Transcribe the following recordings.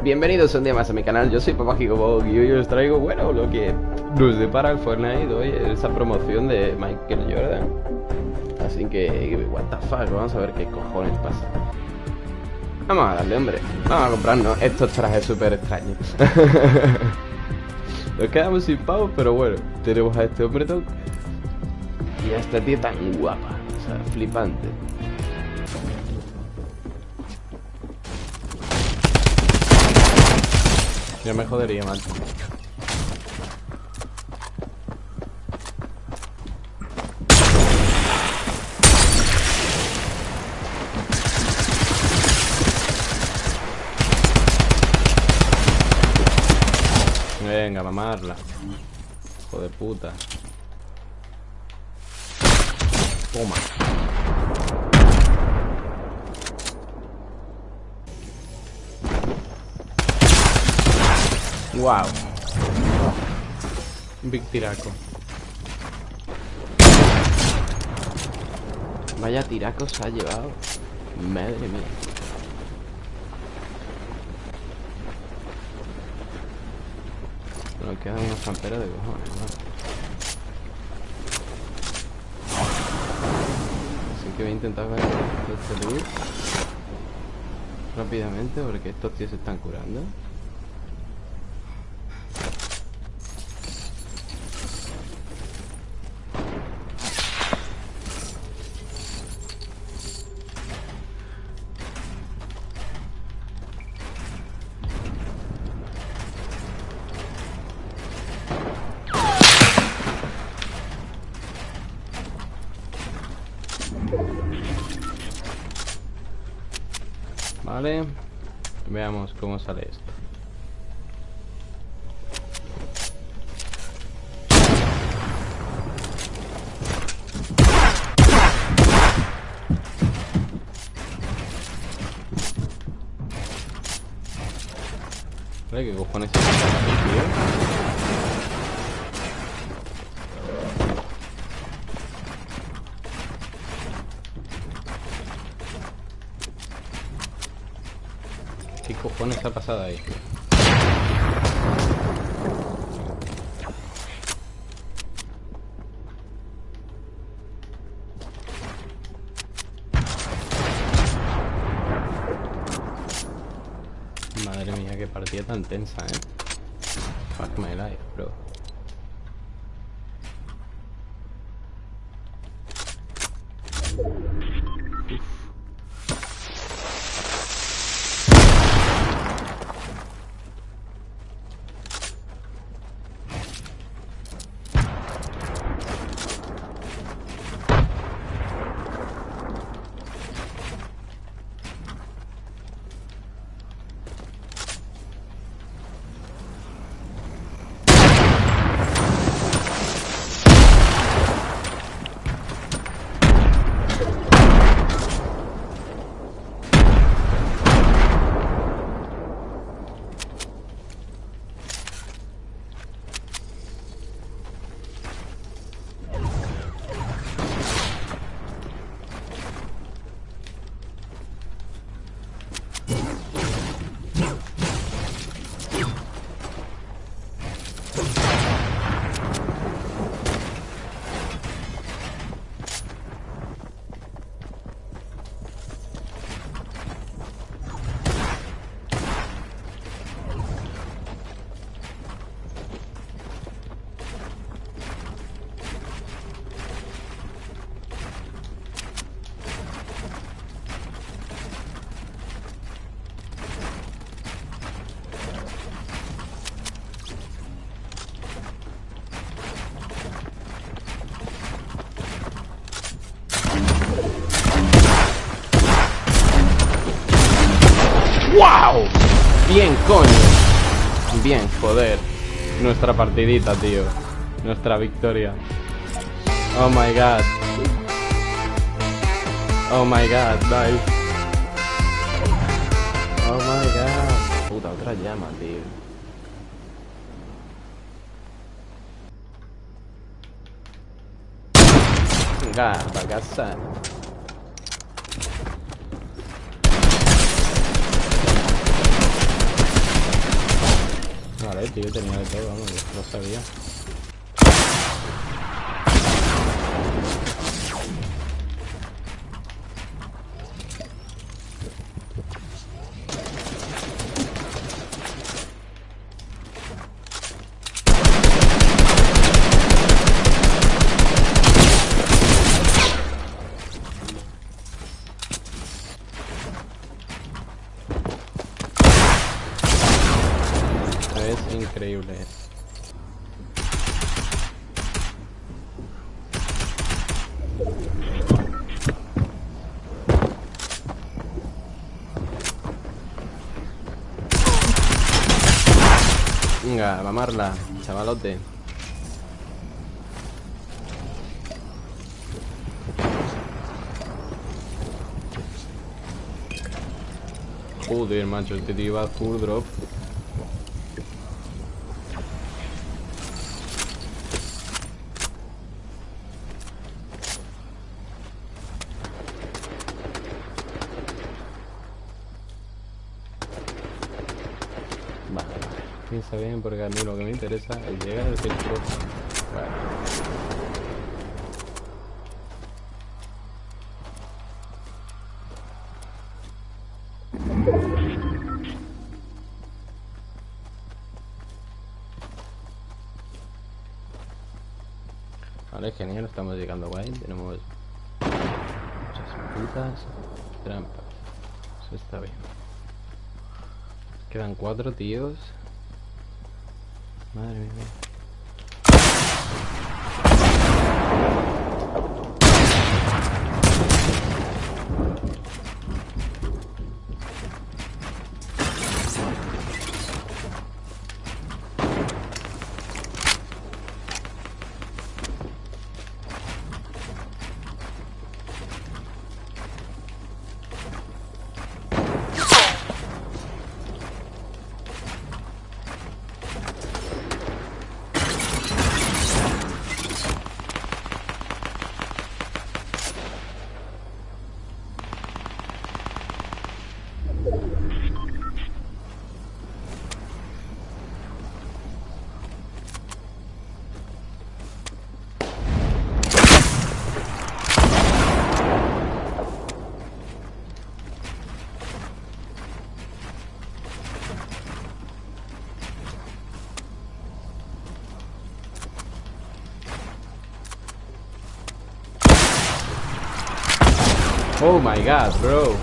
Bienvenidos un día más a mi canal, yo soy Papá Gigobog y hoy os traigo, bueno, lo que nos depara el Fortnite hoy, esa promoción de Michael Jordan. Así que, what the fuck, vamos a ver qué cojones pasa. Vamos a darle, hombre. Vamos a comprarnos estos trajes súper extraños. Nos quedamos sin pavos, pero bueno, tenemos a este hombre tonto y a esta tía tan guapa, o sea, flipante. Ya me jodería, mal. Venga, mamarla. Hijo de puta. Toma. Wow. Big tiraco. Vaya tiraco se ha llevado. Madre mía. Nos quedan unos camperos de cojones, ¿no? Así que voy a intentar ver este loot rápidamente porque estos tíos se están curando. Vale. Veamos cómo sale esto. ¿Qué cojones es tío? ¿Qué cojones ha pasado ahí? Madre mía, qué partida tan tensa, eh. Fuck my life, bro. Bien, coño. Bien, joder. Nuestra partidita, tío. Nuestra victoria. Oh my god. Oh my god, nice. Oh my god. Puta, otra llama, tío. Venga, para tío tenía de todo, vamos, yo lo sabía. Es increíble. Venga, mamarla, chavalote. Joder, macho, este tío va full drop. Vale, vale. Piensa bien porque a mí lo que me interesa es llegar al centro. Vale. Vale, genial, estamos llegando guay. Tenemos muchas putas trampas. Eso está bien. Quedan cuatro tíos. Madre mía. Oh my god, bro.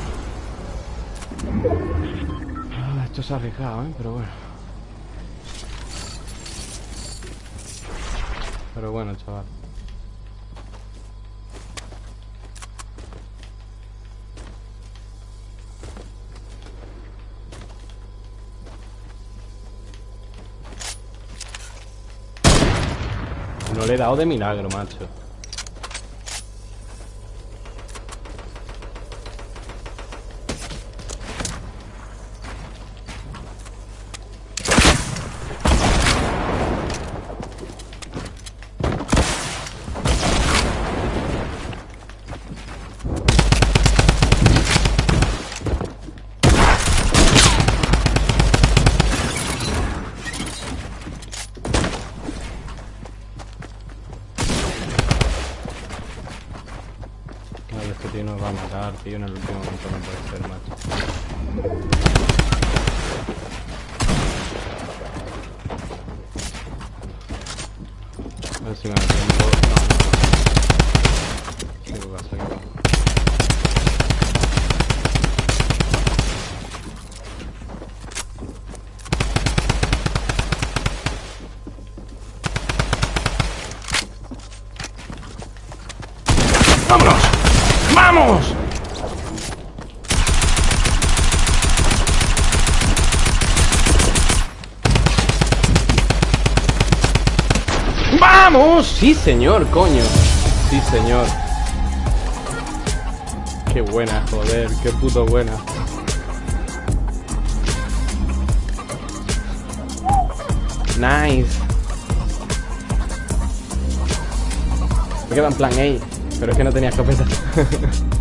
Ah, esto se ha arriesgado, ¿eh? Pero bueno. Pero bueno, chaval. No le he dado de milagro, macho. Tío, en el último momento macho. A ver si me da tiempo. No. ¡Vámonos! ¡Vamos! ¡Vamos! Sí, señor, coño. Sí, señor. Qué buena, joder, qué puto buena. Nice. Me queda en plan A, pero es que no tenía escopeta.